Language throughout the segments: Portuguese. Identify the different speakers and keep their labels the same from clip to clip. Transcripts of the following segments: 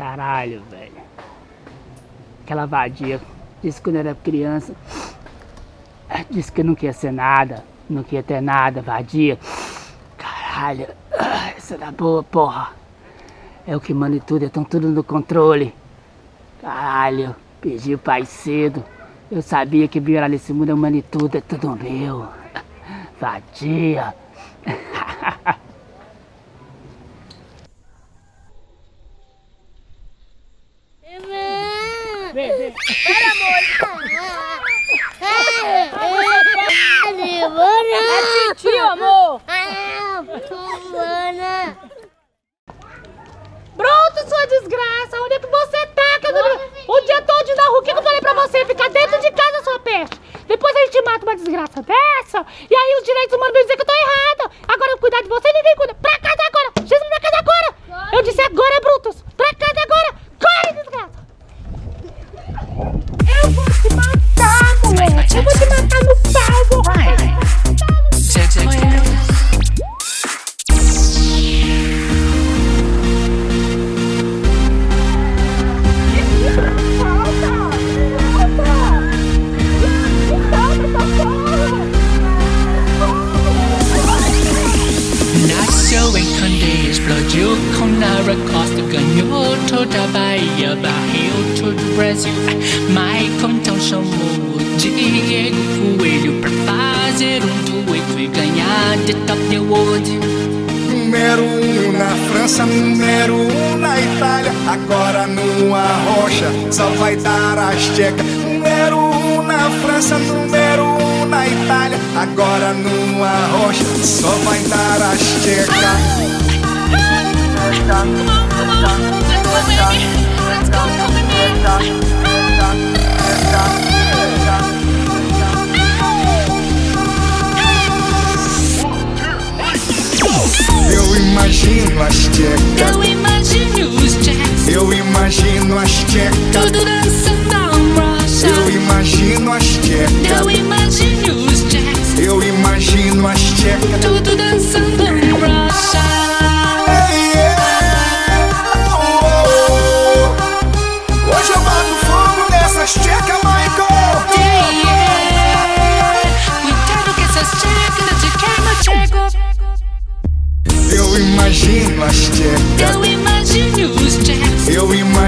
Speaker 1: Caralho, velho. Aquela vadia disse quando eu era criança. Disse que não queria ser nada. Não queria ter nada, vadia. Caralho. Essa da boa, porra. É o que manda tudo, estão tudo no controle. Caralho. Perdi o pai cedo. Eu sabia que virar nesse mundo é tudo, é tudo meu. Vadia. Vem, vem.
Speaker 2: Para, amor! É tio, amor!
Speaker 3: Pronto, sua desgraça! Onde é que você tá? Que eu... O dia todo na rua, o que eu falei pra você? Ficar dentro de casa, sua peste! Depois a gente mata uma desgraça dessa, e aí os direitos humanos vão dizer que eu tô errada! Agora eu cuidar de você, ninguém cuida! Pra casa agora!
Speaker 4: Número um na Itália. Agora no Arrocha só vai dar as tchecas. Número um na França, número um na Itália. Agora no Arrocha só vai dar as tchecas. Eu imagino as tchecas.
Speaker 5: Eu imagino os jacks,
Speaker 4: Eu imagino as tchecas.
Speaker 5: tudo dançando um rocha.
Speaker 4: Eu imagino as tchecas.
Speaker 5: Eu imagino os jacks,
Speaker 4: Eu imagino as tchecas.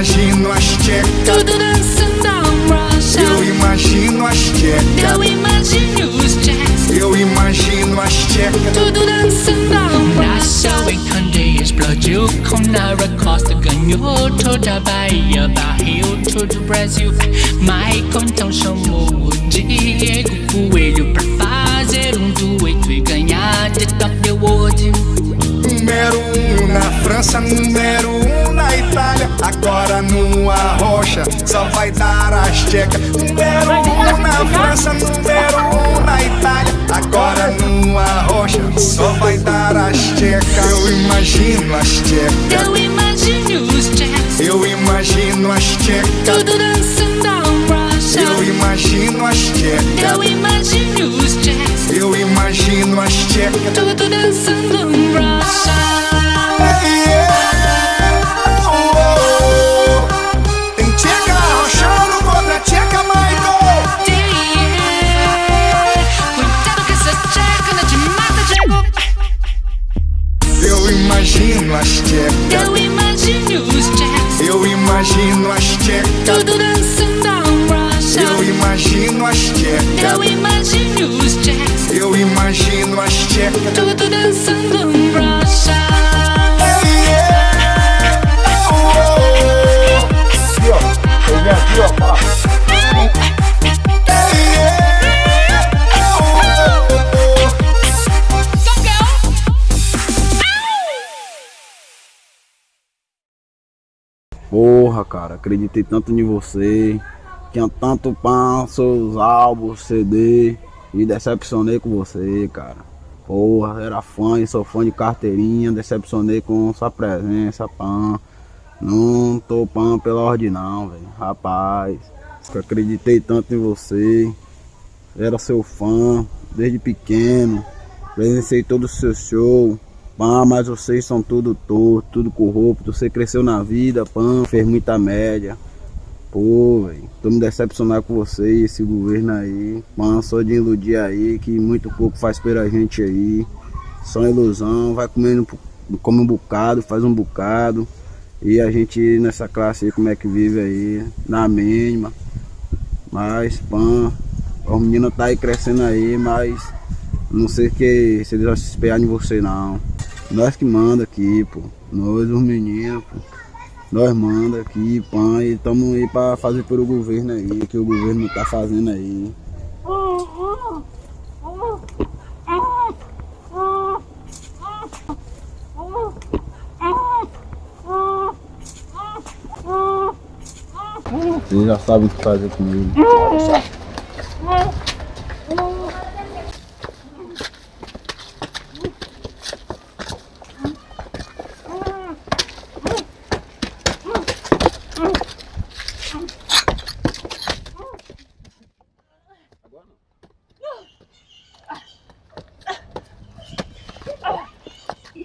Speaker 4: Imagino as tchecas.
Speaker 5: tudo dançando um rocha.
Speaker 4: Eu imagino as tchecas.
Speaker 5: Eu imagino os jacks,
Speaker 4: Eu imagino as tchecas.
Speaker 5: tudo dançando um rocha. Nasceu em Candeias, explodiu com Nara Costa, ganhou toda a Bahia, barril todo o Brasil. Michael então chamou o Diego Coelho pra fazer um dueto e ganhar de Top World.
Speaker 4: Número um na França, número Só vai dar as tchecas. Número um na França, número um na Itália. Agora no Arrocha só vai dar as tchecas. Eu imagino as tchecas.
Speaker 5: Eu imagino os jacks,
Speaker 4: Eu imagino as tchecas.
Speaker 5: tudo dançando um rocha.
Speaker 4: Eu imagino as tchecas.
Speaker 5: Eu imagino os jacks,
Speaker 4: Eu imagino as tchecas.
Speaker 5: tudo dançando um rocha.
Speaker 4: As tchecas.
Speaker 5: Eu imagino os jacks,
Speaker 4: Eu imagino as tchecas.
Speaker 5: tudo dançando um rocha.
Speaker 4: Eu imagino as tchecas.
Speaker 5: Eu imagino os jacks,
Speaker 4: Eu imagino as tchecas.
Speaker 6: Porra, cara, acreditei tanto em você. Tinha tanto pão, seus álbuns, CD. E decepcionei com você, cara. Porra, era fã e sou fã de carteirinha. Decepcionei com sua presença, pã. Não tô pã pela ordem, não, velho. Rapaz, acreditei tanto em você. Era seu fã desde pequeno. Presenciei todo o seu show. Pã, mas vocês são tudo torto, tudo corrupto. Você cresceu na vida, pã, fez muita média. Pô, velho, tô me decepcionado com vocês, esse governo aí. Pã, só de iludir aí, que muito pouco faz pela gente aí. Só ilusão, vai comendo, come um bocado, faz um bocado. E a gente nessa classe aí, como é que vive aí, na mínima. Mas, pã, os meninos tá aí crescendo aí, mas não sei que se eles vão se espelhar em você não. Nós que manda aqui, pô. Nós os meninos, pô. Nós manda aqui, pã, e estamos aí pra fazer pelo governo aí, que o governo tá fazendo aí. Vocês já sabem o que fazer comigo.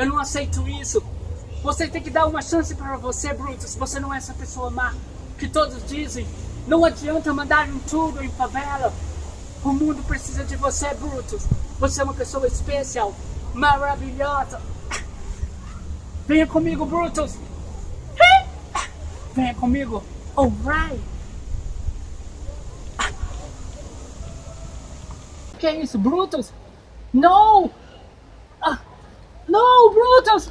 Speaker 1: eu não aceito isso. Você tem que dar uma chance para você, Brutus. Você não é essa pessoa má que todos dizem. Não adianta mandar um tudo em favela. O mundo precisa de você, Brutus. Você é uma pessoa especial, maravilhosa. Venha comigo, Brutus. Venha comigo. Alright. Que é isso, Brutus? Não! Ah, não, Brutus!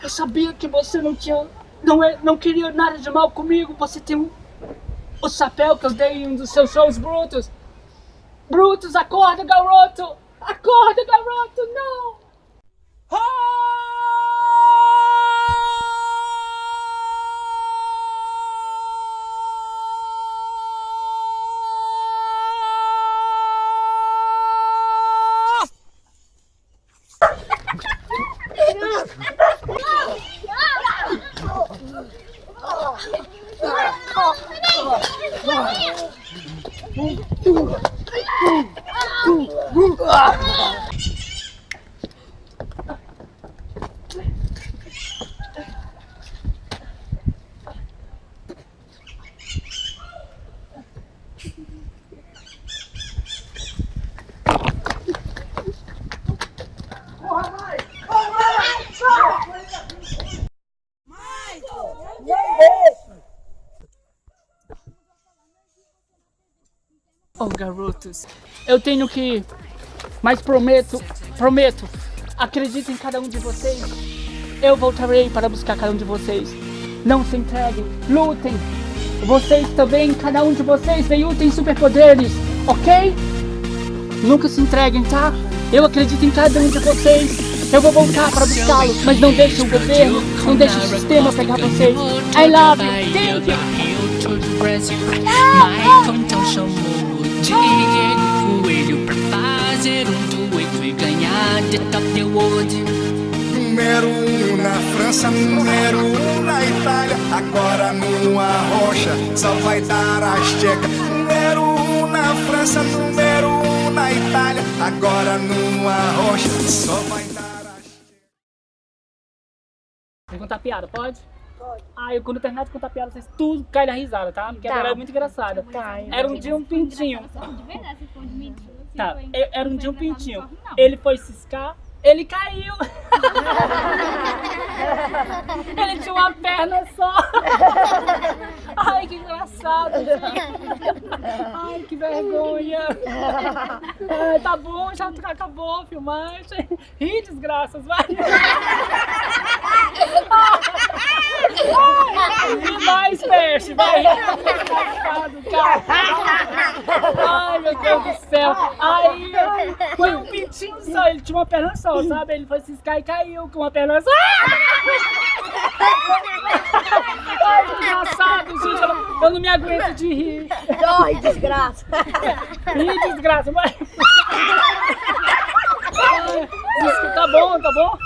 Speaker 1: Eu sabia que você não tinha. Não, é, não queria nada de mal comigo. Você tem um, o chapéu que eu dei em um dos seus shows, Brutus. Brutus, acorda, garoto! Acorda, garoto! Não! Ah! Oh, garotos, eu tenho que ir, mas prometo, prometo, acredito em cada um de vocês. Eu voltarei para buscar cada um de vocês. Não se entreguem, lutem. Vocês também, cada um de vocês, veio tem superpoderes, ok? Nunca se entreguem, tá? Eu acredito em cada um de vocês. Eu vou voltar para buscá-los, mas não deixe o governo, não deixe o sistema pegar vocês. I love you, thank you.
Speaker 5: Chamou de coelho pra fazer um dueto e ganhar de top the world.
Speaker 4: Número um na França, número um na Itália. Agora no Arrocha só vai dar as checas. Número um na França, número um na Itália. Agora no Arrocha só vai dar as
Speaker 1: Vou contar piada, pode? Eu quando terminar de contar piada, vocês tudo caem na risada, tá? Porque a piada é muito engraçada. Era um dia um pintinho. Tá, era um dia um pintinho. Ele foi ciscar, ele caiu. ele tinha uma perna só. Ai, que engraçado. gente. Ai, que vergonha. Ai, tá bom, já acabou a filmagem. Ih, desgraças, vai. E mais peixe, vai. Ai, meu Deus do céu. Aí, foi um pintinho só, ele tinha uma perna só, sabe? Ele foi ciscar e caiu com uma perna só. Ai, que engraçado, gente. Eu não, eu não me aguento de rir.
Speaker 7: Ai, desgraça.
Speaker 1: Ih, desgraça, vai. Ai, tá bom, tá bom?